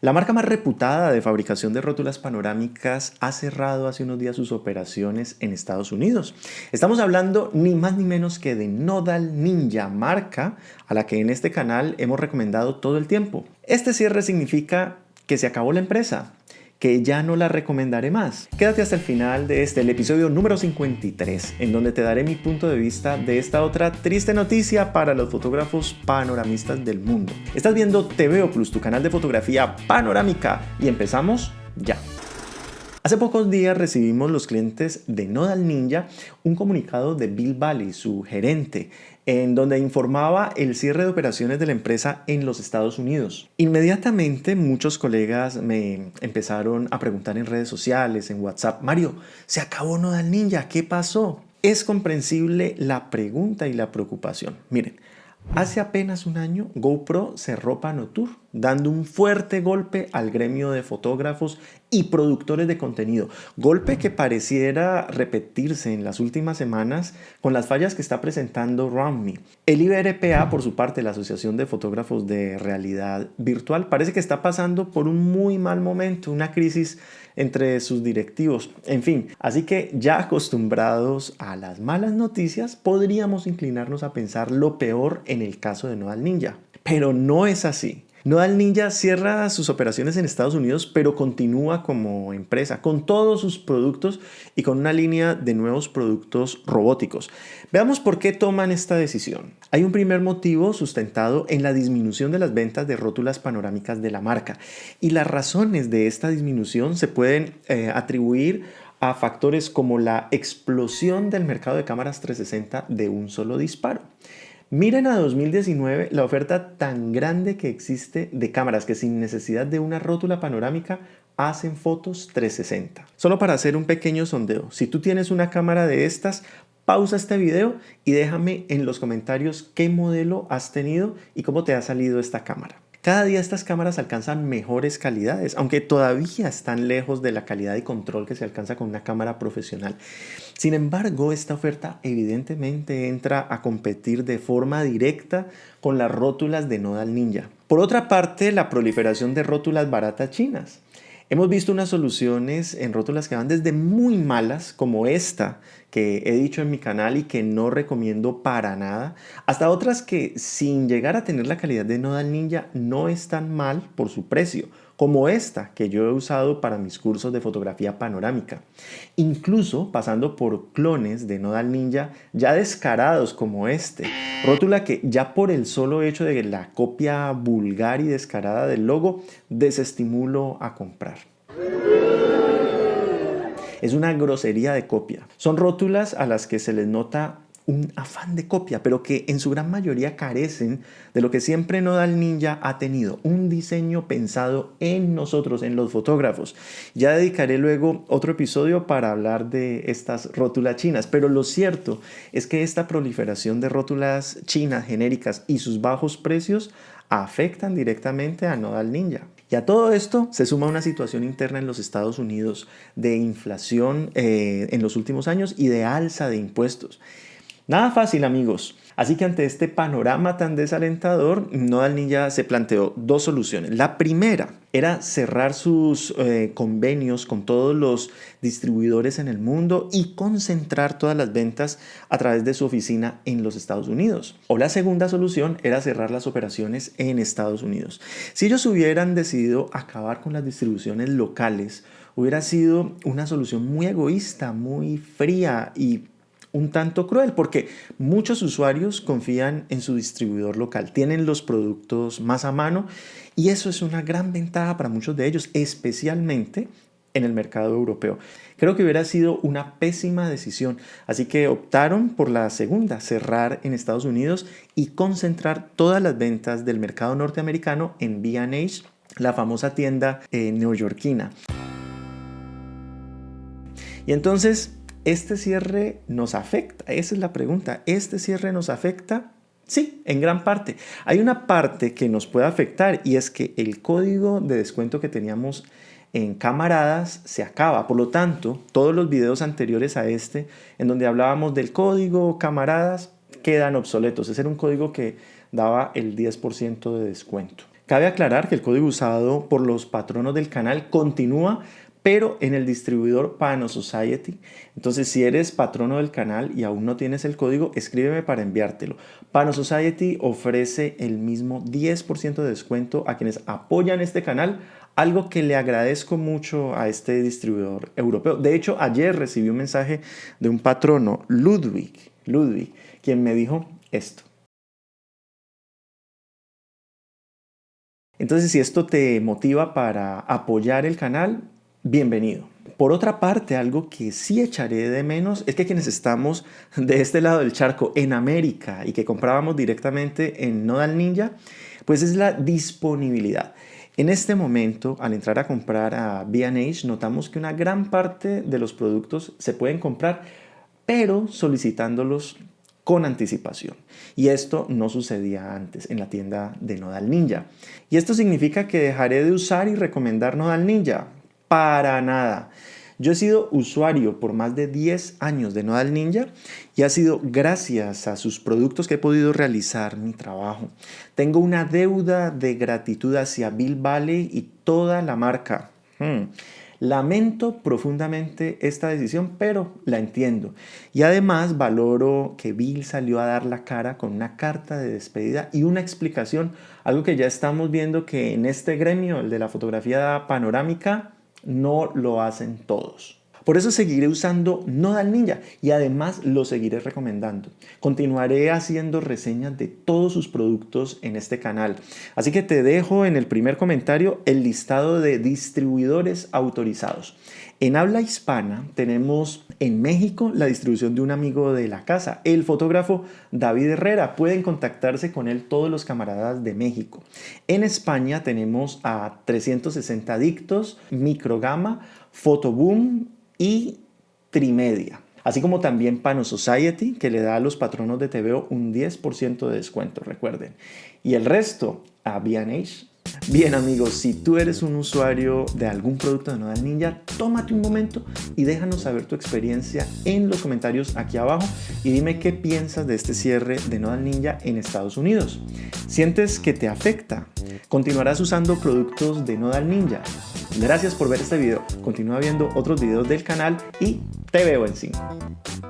La marca más reputada de fabricación de rótulas panorámicas ha cerrado hace unos días sus operaciones en Estados Unidos. Estamos hablando ni más ni menos que de Nodal Ninja, marca a la que en este canal hemos recomendado todo el tiempo. Este cierre significa que se acabó la empresa, que ya no la recomendaré más. Quédate hasta el final de este, episodio número 53, en donde te daré mi punto de vista de esta otra triste noticia para los fotógrafos panoramistas del mundo. Estás viendo TVO Plus, tu canal de fotografía panorámica, y empezamos ya. Hace pocos días recibimos los clientes de Nodal Ninja un comunicado de Bill Valley, su gerente, en donde informaba el cierre de operaciones de la empresa en los Estados Unidos. Inmediatamente muchos colegas me empezaron a preguntar en redes sociales, en WhatsApp, Mario, ¿se acabó Nodal Ninja? ¿Qué pasó? Es comprensible la pregunta y la preocupación. Miren, Hace apenas un año, GoPro cerró Panotour, dando un fuerte golpe al gremio de fotógrafos y productores de contenido. Golpe que pareciera repetirse en las últimas semanas con las fallas que está presentando RoundMe. El IBRPA, por su parte, la Asociación de Fotógrafos de Realidad Virtual, parece que está pasando por un muy mal momento, una crisis entre sus directivos. En fin, así que ya acostumbrados a las malas noticias, podríamos inclinarnos a pensar lo peor en el caso de Nodal Ninja. Pero no es así. Nodal Ninja cierra sus operaciones en Estados Unidos, pero continúa como empresa con todos sus productos y con una línea de nuevos productos robóticos. Veamos por qué toman esta decisión. Hay un primer motivo sustentado en la disminución de las ventas de rótulas panorámicas de la marca y las razones de esta disminución se pueden eh, atribuir a factores como la explosión del mercado de cámaras 360 de un solo disparo. Miren a 2019 la oferta tan grande que existe de cámaras que sin necesidad de una rótula panorámica hacen fotos 360. Solo para hacer un pequeño sondeo, si tú tienes una cámara de estas, pausa este video y déjame en los comentarios qué modelo has tenido y cómo te ha salido esta cámara. Cada día estas cámaras alcanzan mejores calidades, aunque todavía están lejos de la calidad y control que se alcanza con una cámara profesional. Sin embargo, esta oferta evidentemente entra a competir de forma directa con las rótulas de Nodal Ninja. Por otra parte, la proliferación de rótulas baratas chinas. Hemos visto unas soluciones en rótulas que van desde muy malas, como esta que he dicho en mi canal y que no recomiendo para nada, hasta otras que sin llegar a tener la calidad de Nodal Ninja no están mal por su precio como esta que yo he usado para mis cursos de fotografía panorámica, incluso pasando por clones de Nodal Ninja ya descarados como este, rótula que ya por el solo hecho de la copia vulgar y descarada del logo desestimulo a comprar. Es una grosería de copia. Son rótulas a las que se les nota un afán de copia, pero que en su gran mayoría carecen de lo que siempre Nodal Ninja ha tenido, un diseño pensado en nosotros, en los fotógrafos. Ya dedicaré luego otro episodio para hablar de estas rótulas chinas, pero lo cierto es que esta proliferación de rótulas chinas genéricas y sus bajos precios afectan directamente a Nodal Ninja. Y a todo esto se suma una situación interna en los Estados Unidos de inflación eh, en los últimos años y de alza de impuestos. Nada fácil amigos. Así que ante este panorama tan desalentador, Nodal Ninja se planteó dos soluciones. La primera era cerrar sus eh, convenios con todos los distribuidores en el mundo y concentrar todas las ventas a través de su oficina en los Estados Unidos. O la segunda solución era cerrar las operaciones en Estados Unidos. Si ellos hubieran decidido acabar con las distribuciones locales, hubiera sido una solución muy egoísta, muy fría y un tanto cruel porque muchos usuarios confían en su distribuidor local, tienen los productos más a mano y eso es una gran ventaja para muchos de ellos, especialmente en el mercado europeo. Creo que hubiera sido una pésima decisión, así que optaron por la segunda, cerrar en Estados Unidos y concentrar todas las ventas del mercado norteamericano en B&H, la famosa tienda eh, neoyorquina. Y entonces ¿Este cierre nos afecta? Esa es la pregunta. ¿Este cierre nos afecta? Sí, en gran parte. Hay una parte que nos puede afectar y es que el código de descuento que teníamos en camaradas se acaba. Por lo tanto, todos los videos anteriores a este, en donde hablábamos del código camaradas, quedan obsoletos. Ese era un código que daba el 10% de descuento. Cabe aclarar que el código usado por los patronos del canal continúa pero en el distribuidor Pano Society. Entonces, si eres patrono del canal y aún no tienes el código, escríbeme para enviártelo. Pano Society ofrece el mismo 10% de descuento a quienes apoyan este canal, algo que le agradezco mucho a este distribuidor europeo. De hecho, ayer recibí un mensaje de un patrono, Ludwig, Ludwig, quien me dijo esto. Entonces, si esto te motiva para apoyar el canal, bienvenido. Por otra parte, algo que sí echaré de menos es que quienes estamos de este lado del charco en América y que comprábamos directamente en Nodal Ninja, pues es la disponibilidad. En este momento, al entrar a comprar a B&H, notamos que una gran parte de los productos se pueden comprar, pero solicitándolos con anticipación. Y esto no sucedía antes en la tienda de Nodal Ninja. Y esto significa que dejaré de usar y recomendar Nodal Ninja para nada. Yo he sido usuario por más de 10 años de Nodal Ninja y ha sido gracias a sus productos que he podido realizar mi trabajo. Tengo una deuda de gratitud hacia Bill Valley y toda la marca. Hmm. Lamento profundamente esta decisión, pero la entiendo. Y además valoro que Bill salió a dar la cara con una carta de despedida y una explicación, algo que ya estamos viendo que en este gremio, el de la fotografía panorámica, no lo hacen todos. Por eso seguiré usando Nodal Ninja y además lo seguiré recomendando. Continuaré haciendo reseñas de todos sus productos en este canal. Así que te dejo en el primer comentario el listado de distribuidores autorizados. En habla hispana tenemos en México la distribución de un amigo de la casa, el fotógrafo David Herrera. Pueden contactarse con él todos los camaradas de México. En España tenemos a 360 Adictos, Microgama, Photoboom y Trimedia. Así como también Pano Society, que le da a los patronos de TVO un 10% de descuento, recuerden. Y el resto a B&H Bien amigos, si tú eres un usuario de algún producto de Nodal Ninja, tómate un momento y déjanos saber tu experiencia en los comentarios aquí abajo y dime qué piensas de este cierre de Nodal Ninja en Estados Unidos. ¿Sientes que te afecta? ¿Continuarás usando productos de Nodal Ninja? Gracias por ver este video, continúa viendo otros videos del canal y te veo en 5.